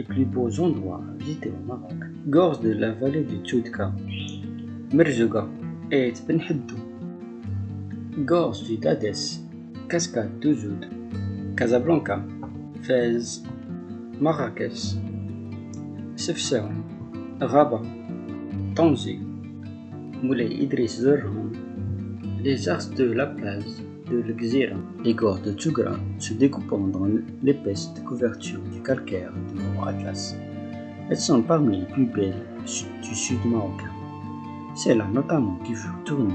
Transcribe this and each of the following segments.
et plus beaux endroits à visiter au Maroc. Gorge de la vallée du Tchoudka, Merzouga et Benhedou. Gorge du Dades, Cascade d'Ouzoud, Casablanca, Fez, Marrakech, Sefsaouen, Rabat, Tanzi, Moulay Idriss Zerhoun, les arts de la place Les gorges de Tsugra se découpant dans l'épaisse couverture du calcaire du Mont Atlas. Elles sont parmi les plus belles du sud marocain. C'est là notamment qui furent tournés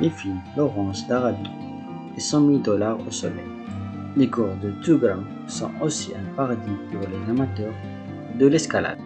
les films Laurence d'Arabie et 100 000 dollars au soleil. Les gorges de Tsugra sont aussi un paradis pour les amateurs de l'escalade.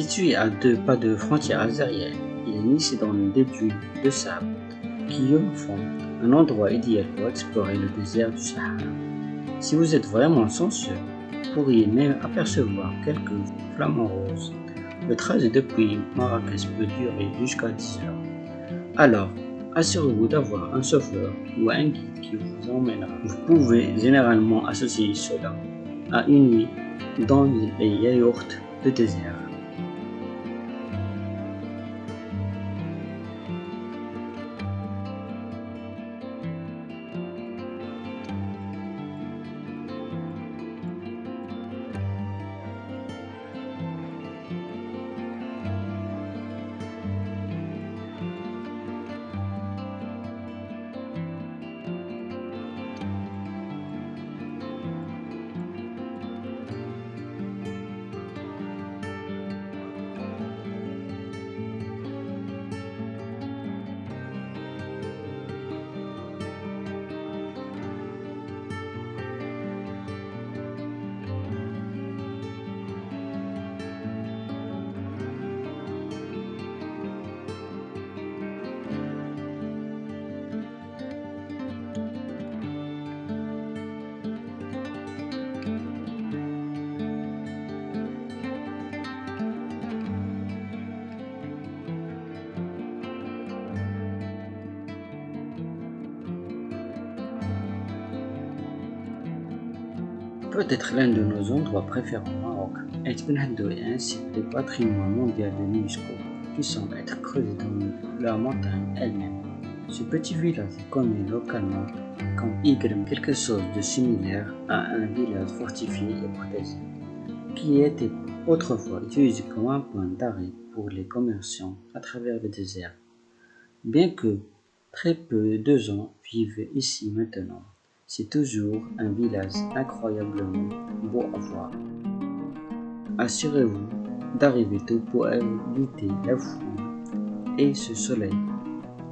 Situé à deux pas de frontière algérienne, il est niché dans le début de sable qui font un endroit idéal pour explorer le désert du Sahara. Si vous êtes vraiment chanceux, vous pourriez même apercevoir quelques flamants roses. Le trajet depuis Marrakech peut durer jusqu'à 10 heures. Alors, assurez-vous d'avoir un chauffeur ou un guide qui vous emmènera. Vous pouvez généralement associer cela à une nuit dans les yaourts de désert. Peut-être l'un de nos endroits préférés au Maroc. Etbenhadou est site de patrimoine mondial de l'UNESCO qui semble être creusé dans la montagne elle-même. Ce petit village est connu localement comme Igrem, quelque chose de similaire à un village fortifié et protégé, qui était autrefois utilisé comme un point d'arrêt pour les commerçants à travers le désert. Bien que très peu de gens vivent ici maintenant, c'est toujours un village incroyablement beau à voir. Assurez-vous d'arriver tôt pour éviter la foule et ce soleil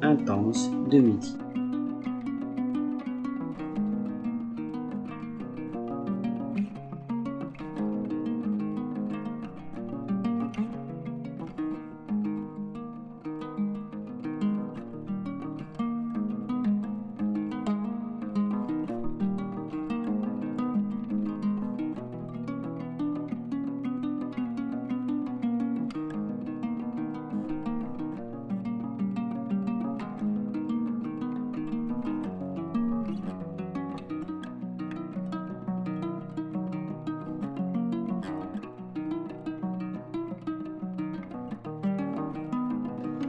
intense de midi.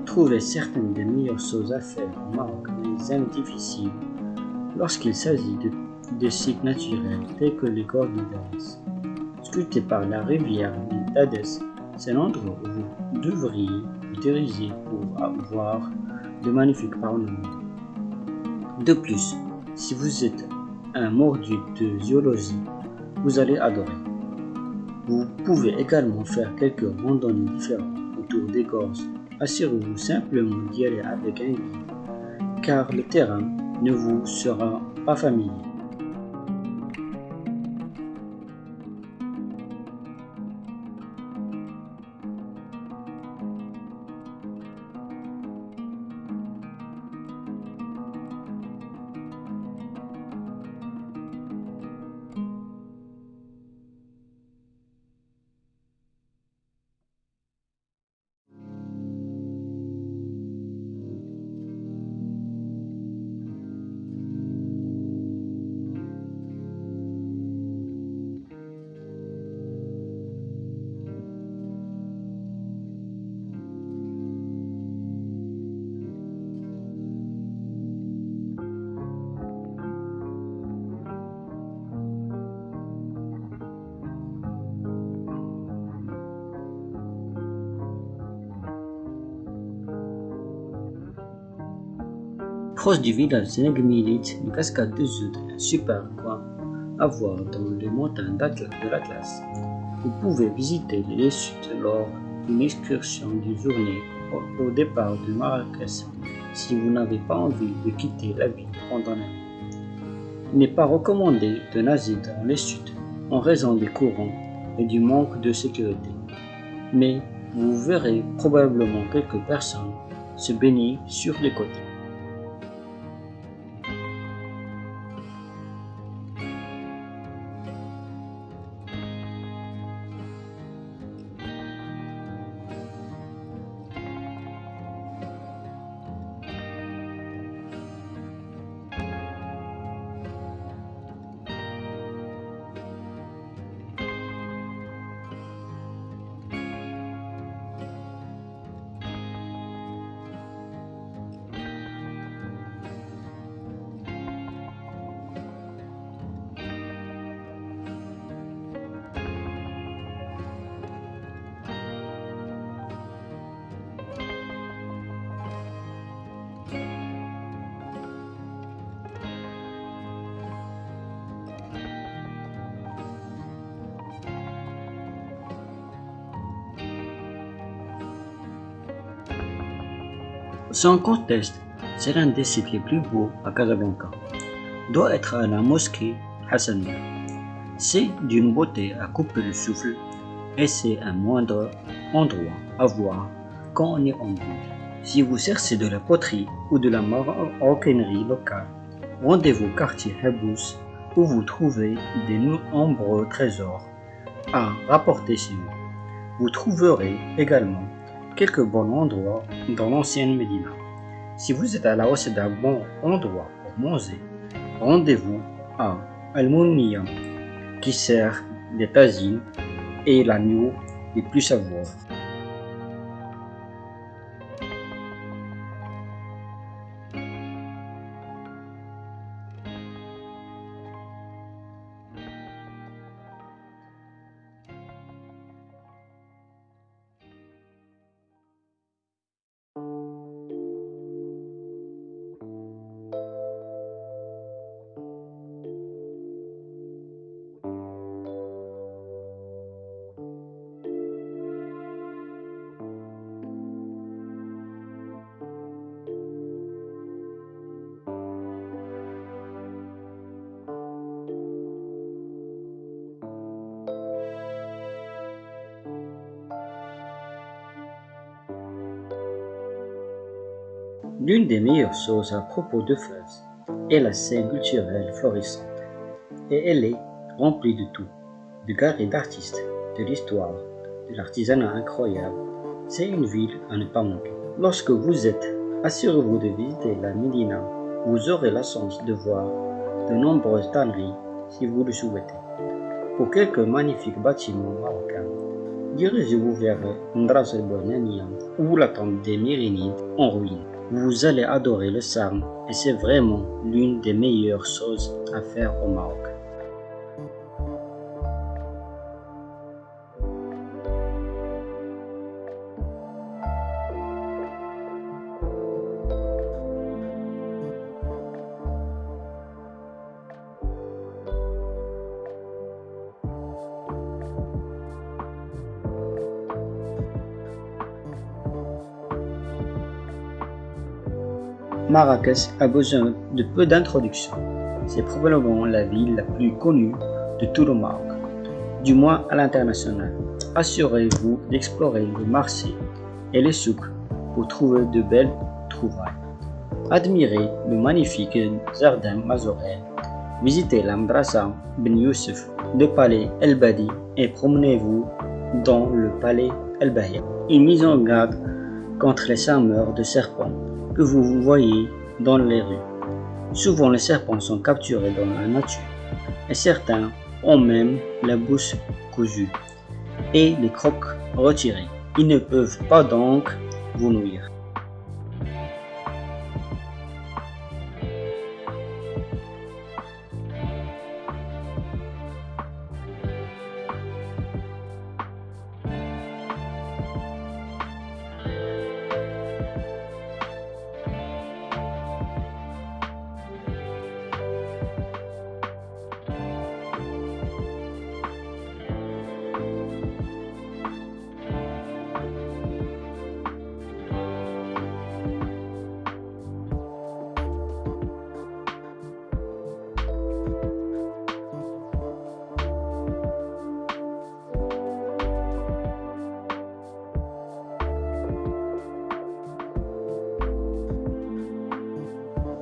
Trouver certaines des meilleures choses à faire au Maroc les aime difficiles lorsqu'il s'agit de, sites naturels tels que les gorges de Dades. Sculptés par la rivière Dades, c'est l'endroit où vous devriez vous diriger pour avoir de magnifiques parlements. De plus, si vous êtes un mordu de zoologie, vous allez adorer. Vous pouvez également faire quelques randonnées différentes autour des gorges Assurez-vous simplement d'y aller avec un guide, car le terrain ne vous sera pas familier. Proche du village de une cascade de Zoud, un super coin à voir dans les montagnes de l'Atlas. Vous pouvez visiter les chutes lors d'une excursion d'une journée au départ de Marrakech si vous n'avez pas envie de quitter la ville pendant la. Il n'est pas recommandé de nager dans les chutes en raison des courants et du manque de sécurité. Mais vous verrez probablement quelques personnes se baigner sur les côtés. Sans conteste, c'est l'un des sites les plus beaux à Casablanca. Doit être à la mosquée Hassania. C'est d'une beauté à couper le souffle et c'est un moindre endroit à voir quand on est en ville. Si vous cherchez de la poterie ou de la maroquinerie locale, rendez-vous quartier Hebous où vous trouvez des nombreux trésors à rapporter chez vous. Vous trouverez également quelques bons endroits dans l'ancienne Médina. Si vous êtes à la hausse d'un bon endroit pour manger, rendez-vous à al qui sert des tagines et l'agneau les plus savoureux. L'une des meilleures choses à propos de Fès est la scène culturelle florissante. Et elle est remplie de tout, de galeries d'artistes, de l'histoire, de l'artisanat incroyable. C'est une ville à ne pas manquer. Lorsque vous êtes, assurez-vous de visiter la Médina. Vous aurez la chance de voir de nombreuses tanneries si vous le souhaitez. Pour quelques magnifiques bâtiments marocains, dirigez-vous vers Ndras el ou la tente des Myrinides en ruine. Vous allez adorer le sarme et c'est vraiment l'une des meilleures choses à faire au Maroc. Marrakech a besoin de peu d'introduction. C'est probablement la ville la plus connue de tout le Maroc, du moins à l'international. Assurez-vous d'explorer le marché et les souks pour trouver de belles trouvailles. Admirez le magnifique jardin Mazorel. Visitez l'Amdrasa Ben Youssef, le palais El Badi et promenez-vous dans le palais El Bahia. Une mise en garde contre les charmeurs de serpents que vous voyez dans les rues. Souvent les serpents sont capturés dans la nature et certains ont même la bouche cousue et les crocs retirés. Ils ne peuvent pas donc vous nuire.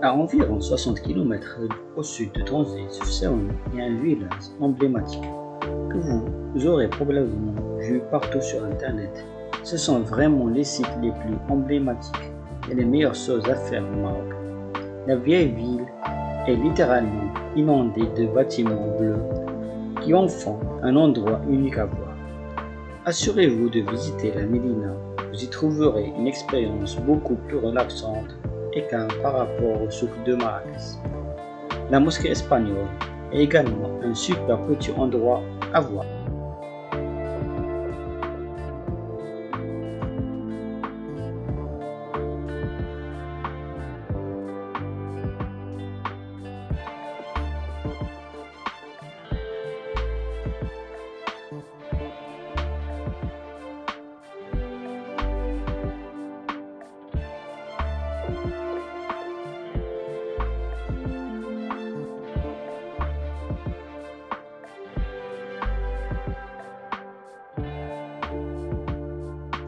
À environ 60 km au sud de Tanzé, sur il y a un village emblématique que vous aurez probablement vu partout sur internet. Ce sont vraiment les sites les plus emblématiques et les meilleures choses à faire au Maroc. La vieille ville est littéralement inondée de bâtiments bleus qui en font un endroit unique à voir. Assurez-vous de visiter la Médina, vous y trouverez une expérience beaucoup plus relaxante par rapport au souk de Marrakech. La mosquée espagnole est également un super petit endroit à voir.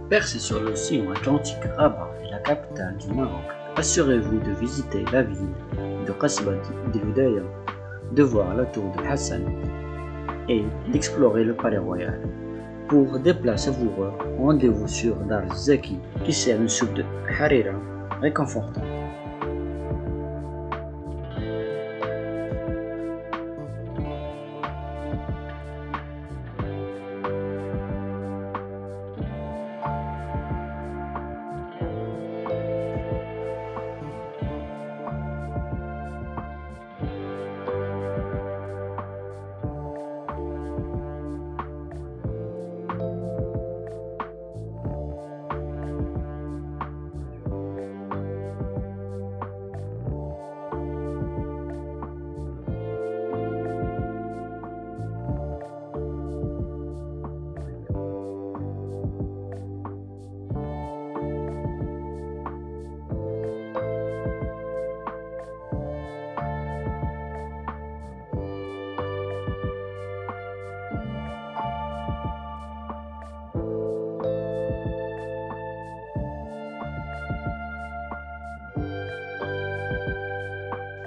Percé sur l'océan Atlantique, Rabat est la capitale du Maroc. Assurez-vous de visiter la ville de Qasbat de de voir la tour de Hassan et d'explorer le palais royal. Pour des plats savoureux, rendez-vous sur Dar Zaki qui sert une soupe de harira réconfortante.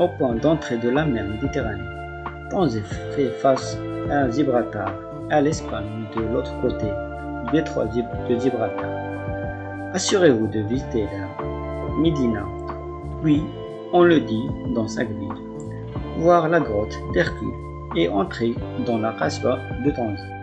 Au point d'entrée de la mer Méditerranée. Tanger fait face à Gibraltar et à l'Espagne de l'autre côté du détroit de Gibraltar. Assurez-vous de visiter la Médina, puis, on le dit dans sa ville, voir la grotte d'Hercule et entrer dans la Kasbah de Tanger.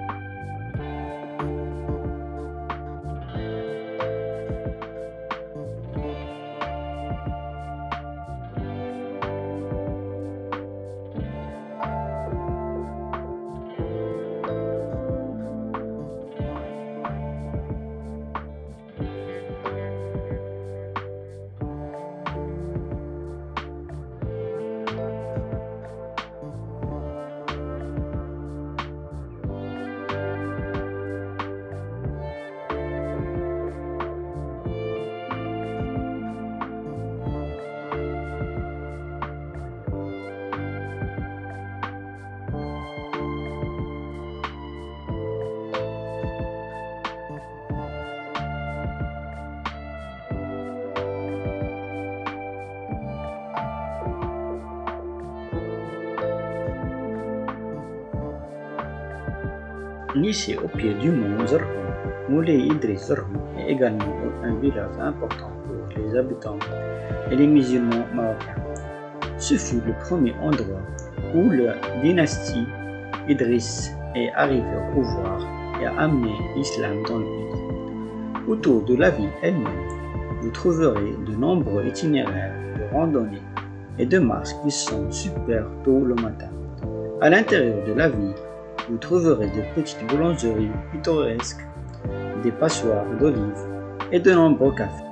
Niché au pied du mont Zerhoum, Moulay Idriss Zerhoum est également un village important pour les habitants et les musulmans marocains. Ce fut le premier endroit où la dynastie Idriss est arrivée au pouvoir et a amené l'islam dans le pays. Autour de la ville elle-même, vous trouverez de nombreux itinéraires de randonnée et de marches qui sont super tôt le matin. À l'intérieur de la ville, vous trouverez de petites boulangeries pittoresques, des passoires d'olives et de nombreux cafés.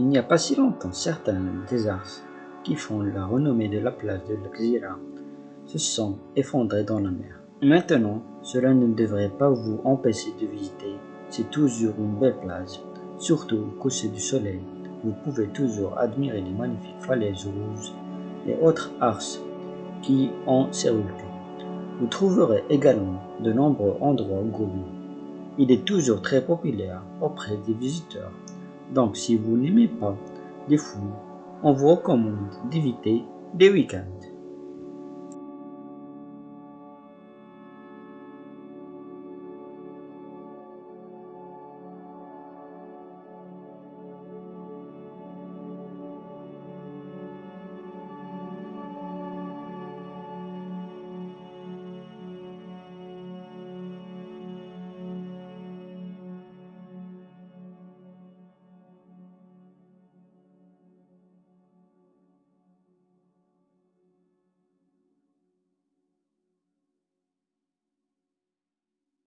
Il n'y a pas si longtemps, certains des arts qui font la renommée de la place de l'Axira se sont effondrés dans la mer. Maintenant, cela ne devrait pas vous empêcher de visiter. C'est toujours une belle plage, surtout au coucher du soleil. Vous pouvez toujours admirer les magnifiques falaises rouges et autres arches qui en survoltent. Vous trouverez également de nombreux endroits gourmands. Il est toujours très populaire auprès des visiteurs donc si vous n'aimez pas les fous, on vous recommande d'éviter des week-ends.